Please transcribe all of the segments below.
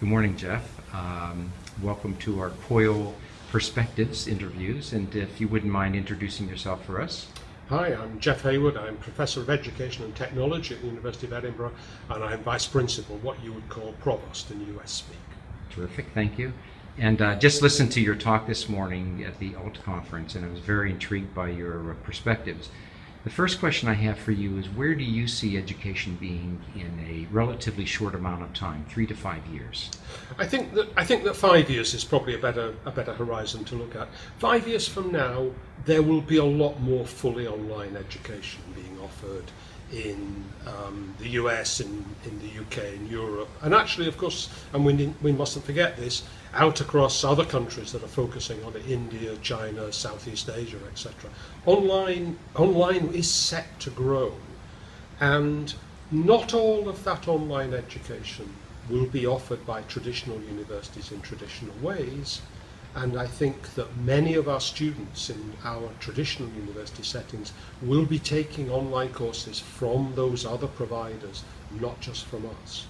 Good morning, Jeff. Um, welcome to our COIL Perspectives interviews, and if you wouldn't mind introducing yourself for us. Hi, I'm Jeff Haywood. I'm Professor of Education and Technology at the University of Edinburgh, and I'm Vice Principal, what you would call Provost in US speak. Terrific, thank you. And uh, just listened to your talk this morning at the ALT conference, and I was very intrigued by your uh, perspectives. The first question I have for you is where do you see education being in a relatively short amount of time, three to five years? I think that I think that five years is probably a better a better horizon to look at. Five years from now, there will be a lot more fully online education being offered in um, the US, in, in the UK, in Europe, and actually, of course, and we, we mustn't forget this, out across other countries that are focusing on it, India, China, Southeast Asia, etc. Online, online is set to grow, and not all of that online education will be offered by traditional universities in traditional ways. And I think that many of our students in our traditional university settings will be taking online courses from those other providers, not just from us.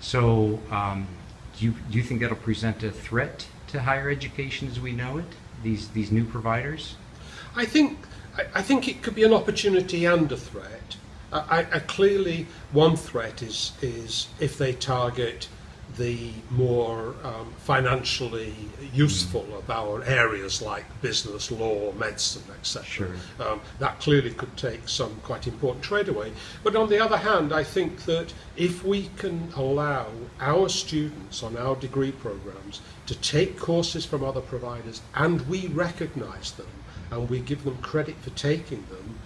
So, um, do you, do you think that'll present a threat to higher education as we know it, these, these new providers? I think, I, I think it could be an opportunity and a threat. I, I, clearly, one threat is, is if they target the more um, financially useful mm. of our areas like business, law, medicine, etc. Sure. Um, that clearly could take some quite important trade away. But on the other hand, I think that if we can allow our students on our degree programs to take courses from other providers and we recognize them and we give them credit for taking them,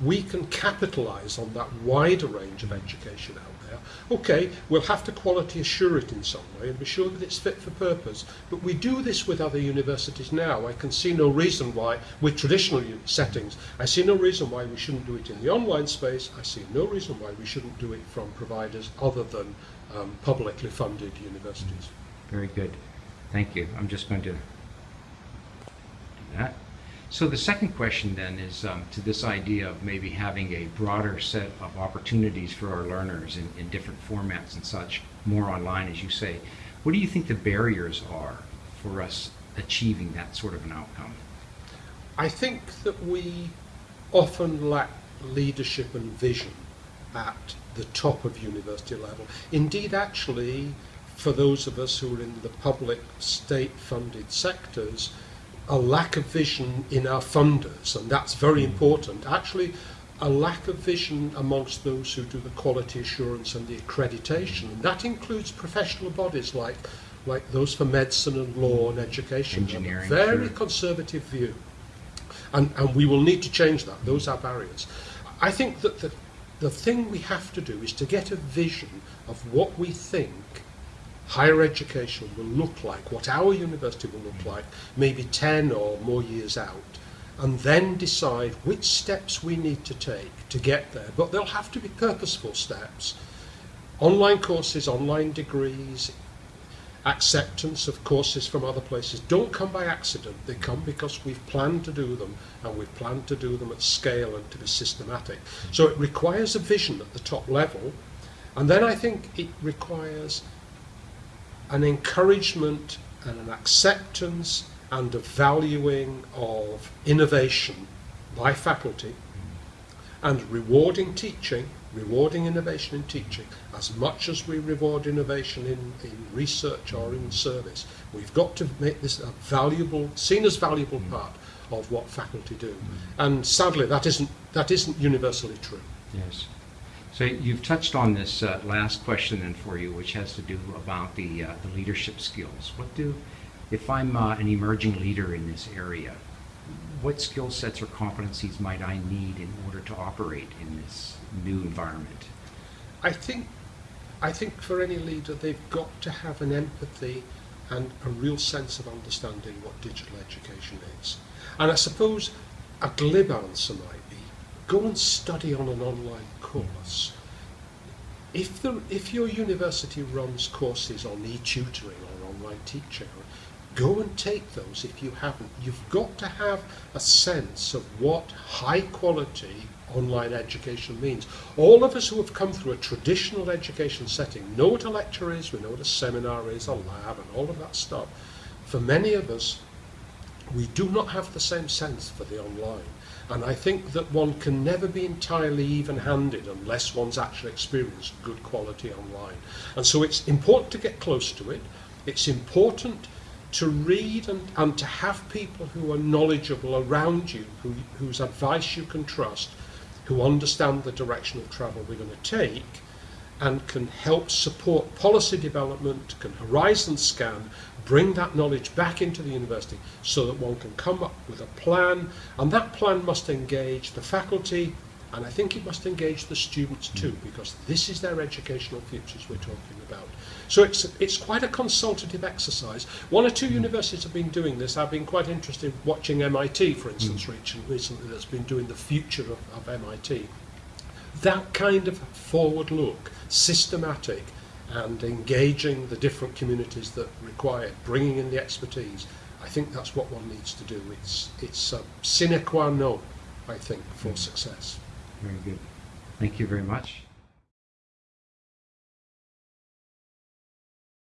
we can capitalize on that wider range of education out there. Okay, we'll have to quality assure it in some way and be sure that it's fit for purpose. But we do this with other universities now. I can see no reason why, with traditional settings, I see no reason why we shouldn't do it in the online space. I see no reason why we shouldn't do it from providers other than um, publicly funded universities. Very good. Thank you. I'm just going to do that. So the second question then is um, to this idea of maybe having a broader set of opportunities for our learners in, in different formats and such, more online as you say. What do you think the barriers are for us achieving that sort of an outcome? I think that we often lack leadership and vision at the top of university level. Indeed, actually, for those of us who are in the public state funded sectors, a lack of vision in our funders, and that's very hmm. important. Actually, a lack of vision amongst those who do the quality assurance and the accreditation. And that includes professional bodies like, like those for medicine and law and education. Engineering. very sure. conservative view. And, and we will need to change that. Those are barriers. I think that the, the thing we have to do is to get a vision of what we think higher education will look like, what our university will look like, maybe 10 or more years out, and then decide which steps we need to take to get there. But they'll have to be purposeful steps. Online courses, online degrees, acceptance of courses from other places don't come by accident. They come because we've planned to do them and we've planned to do them at scale and to be systematic. So it requires a vision at the top level. And then I think it requires an encouragement and an acceptance and a valuing of innovation by faculty and rewarding teaching, rewarding innovation in teaching as much as we reward innovation in, in research or in service. We've got to make this a valuable, seen as valuable mm. part of what faculty do. And sadly, that isn't, that isn't universally true. Yes. So you've touched on this uh, last question then for you, which has to do about the, uh, the leadership skills. What do, if I'm uh, an emerging leader in this area, what skill sets or competencies might I need in order to operate in this new environment? I think, I think for any leader, they've got to have an empathy and a real sense of understanding what digital education is. And I suppose a glib answer might be, go and study on an online course. If, the, if your university runs courses on e-tutoring or online teaching, Go and take those if you haven't. You've got to have a sense of what high quality online education means. All of us who have come through a traditional education setting know what a lecture is, we know what a seminar is, a lab, and all of that stuff. For many of us, we do not have the same sense for the online. And I think that one can never be entirely even handed unless one's actually experienced good quality online. And so it's important to get close to it. It's important to read and, and to have people who are knowledgeable around you, who, whose advice you can trust, who understand the direction of travel we're going to take, and can help support policy development, can horizon scan, bring that knowledge back into the university so that one can come up with a plan, and that plan must engage the faculty, and I think it must engage the students too, mm. because this is their educational futures we're talking about. So it's, it's quite a consultative exercise. One or two mm. universities have been doing this. I've been quite interested watching MIT, for instance, mm. recent- recently, that's been doing the future of, of MIT that kind of forward look, systematic, and engaging the different communities that require it, bringing in the expertise, I think that's what one needs to do. It's, it's a sine qua non, I think, for hmm. success. Very good. Thank you very much.